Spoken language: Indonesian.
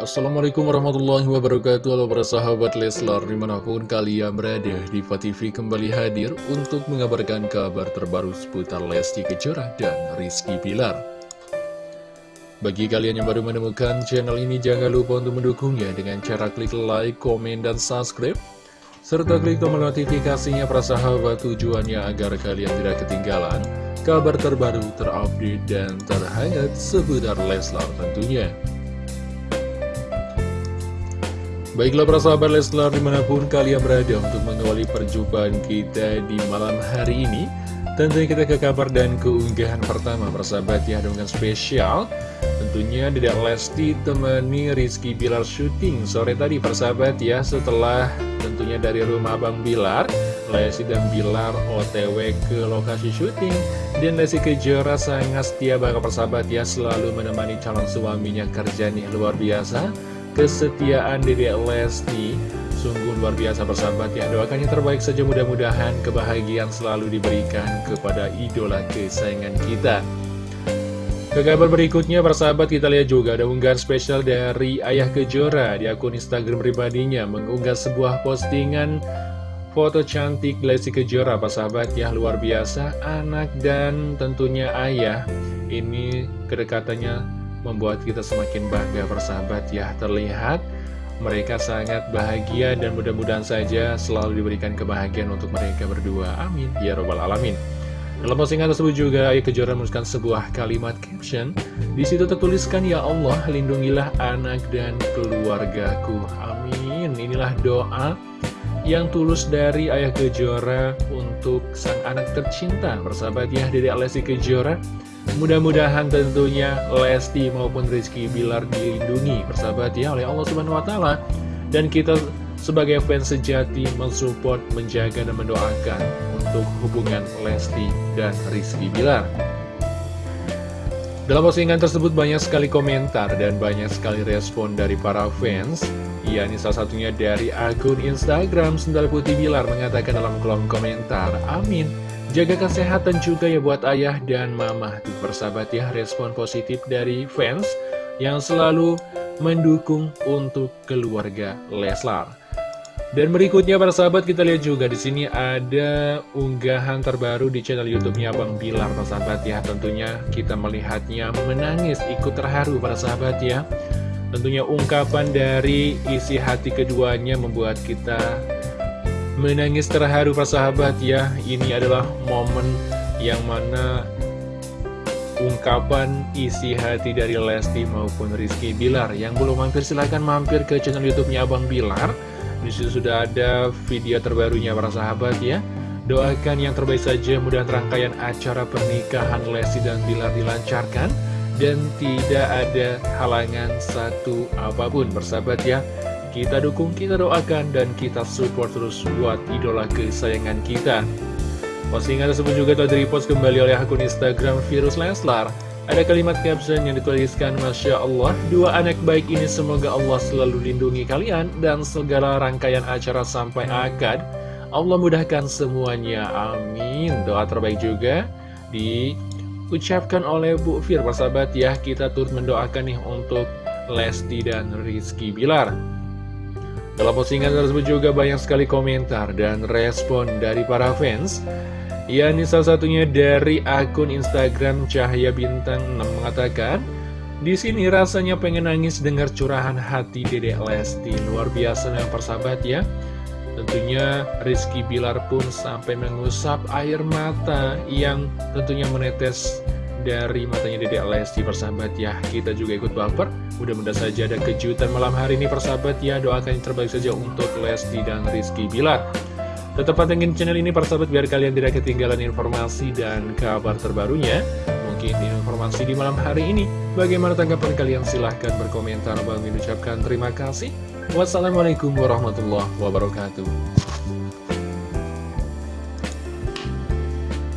Assalamualaikum warahmatullahi wabarakatuh Halo para sahabat Leslar Di mana pun kalian berada Diva TV kembali hadir Untuk mengabarkan kabar terbaru Seputar Lesti Kejora dan Rizky Pilar Bagi kalian yang baru menemukan channel ini Jangan lupa untuk mendukungnya Dengan cara klik like, komen, dan subscribe serta klik tombol notifikasinya para sahabat tujuannya agar kalian tidak ketinggalan kabar terbaru, terupdate, dan terhangat seputar Leslar tentunya. Baiklah para sahabat Leslar di mana pun kalian berada untuk mengawali perjumpaan kita di malam hari ini Tentunya kita ke kabar dan keunggahan pertama persahabat ya dengan spesial. Tentunya Dedek Lesti temani Rizky Bilar syuting sore tadi persahabat ya Setelah tentunya dari rumah Abang Bilar Lesti dan Bilar otw ke lokasi syuting. Dan Lesti Kejora sangat setia bakal persahabat ya Selalu menemani calon suaminya kerja nih luar biasa kesetiaan diri Lesti Sungguh luar biasa persahabat ya Doakan yang terbaik saja mudah-mudahan kebahagiaan selalu diberikan kepada idola kesayangan kita. Ke kabar berikutnya persahabat kita lihat juga ada unggahan spesial dari Ayah Kejora Di akun Instagram pribadinya mengunggah sebuah postingan foto cantik Lesti Kejora. Persahabat ya luar biasa Anak dan tentunya ayah. Ini kedekatannya membuat kita semakin bangga bersahabat ya. Terlihat mereka sangat bahagia dan mudah-mudahan saja selalu diberikan kebahagiaan untuk mereka berdua. Amin. Ya robbal alamin. Dalam postingan tersebut juga Ayah Kejora menuliskan sebuah kalimat caption. Di situ tertuliskan ya Allah lindungilah anak dan keluargaku. Amin. Inilah doa yang tulus dari Ayah Kejora untuk sang anak tercinta. Bersahabat ya dari Alessi Kejora Mudah-mudahan tentunya Lesti maupun Rizky Bilar dilindungi persahabat ya oleh Allah Subhanahu Wa Taala. Dan kita sebagai fans sejati mensupport, menjaga dan mendoakan untuk hubungan Lesti dan Rizky Bilar. Dalam postingan tersebut banyak sekali komentar dan banyak sekali respon dari para fans. Ya, ini salah satunya dari akun Instagram Sendal Putih Bilar mengatakan dalam kolom komentar Amin Jaga kesehatan juga ya buat ayah dan mama Tuh persahabat ya respon positif dari fans Yang selalu mendukung untuk keluarga Leslar dan berikutnya para sahabat kita lihat juga di sini ada unggahan terbaru di channel YouTube-nya Bang Bilar para sahabat ya. Tentunya kita melihatnya menangis ikut terharu para sahabat ya. Tentunya ungkapan dari isi hati keduanya membuat kita Menangis terharu sahabat ya. Ini adalah momen yang mana ungkapan isi hati dari Lesti maupun Rizky Bilar. Yang belum mampir silahkan mampir ke channel Youtubenya Abang Bilar. Di situ sudah ada video terbarunya para sahabat ya. Doakan yang terbaik saja mudah rangkaian acara pernikahan Lesti dan Bilar dilancarkan. Dan tidak ada halangan satu apa pun bersahabat ya kita dukung, kita doakan, dan kita support terus buat idola kesayangan kita. Postingan tersebut juga telah direpost kembali oleh akun Instagram Virus Leslar. Ada kalimat caption yang dituliskan, Masya Allah, dua anak baik ini semoga Allah selalu lindungi kalian dan segala rangkaian acara sampai akad. Allah mudahkan semuanya, amin. Doa terbaik juga diucapkan oleh Bu Fir, persahabat ya. Kita turut mendoakan nih untuk Lesti dan Rizky Bilar. Dalam postingan tersebut juga banyak sekali komentar dan respon dari para fans. Ya, ini salah satunya dari akun Instagram Cahaya Bintang 6 mengatakan di sini rasanya pengen nangis dengar curahan hati Dedek Lesti. Luar biasa yang persahabat ya. Tentunya Rizky Bilar pun sampai mengusap air mata yang tentunya menetes dari matanya Dedek Lesti persahabat ya. Kita juga ikut baper. Mudah-mudahan saja ada kejutan malam hari ini persahabat ya. Doakan yang terbaik saja untuk Lesti dan Rizky Bilar. Tetap pantengin channel ini persahabat biar kalian tidak ketinggalan informasi dan kabar terbarunya. Mungkin informasi di malam hari ini. Bagaimana tanggapan kalian? Silahkan berkomentar. Bang ucapkan terima kasih. Wassalamualaikum warahmatullahi wabarakatuh